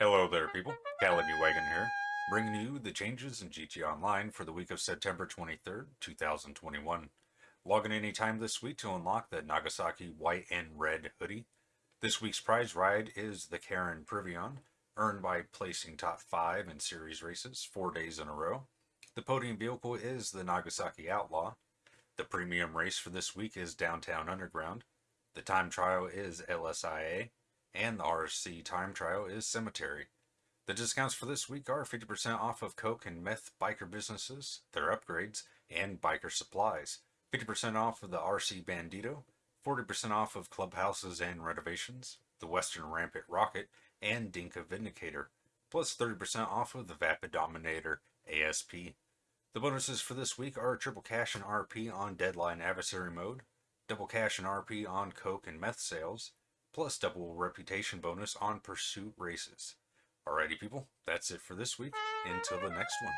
Hello there, people. Calaby Wagon here, bringing you the changes in GT Online for the week of September 23rd, 2021. Log in anytime this week to unlock the Nagasaki white and red hoodie. This week's prize ride is the Karin Previon, earned by placing top 5 in series races 4 days in a row. The podium vehicle is the Nagasaki Outlaw. The premium race for this week is Downtown Underground. The time trial is LSIA and the RC time trial is Cemetery. The discounts for this week are 50% off of Coke and Meth biker businesses, their upgrades, and biker supplies, 50% off of the RC Bandito, 40% off of clubhouses and renovations, the Western Rampant Rocket, and Dinka Vindicator, plus 30% off of the Vapid Dominator ASP. The bonuses for this week are triple cash and RP on Deadline Adversary Mode, double cash and RP on Coke and Meth sales, plus double reputation bonus on pursuit races. Alrighty, people, that's it for this week. Until the next one.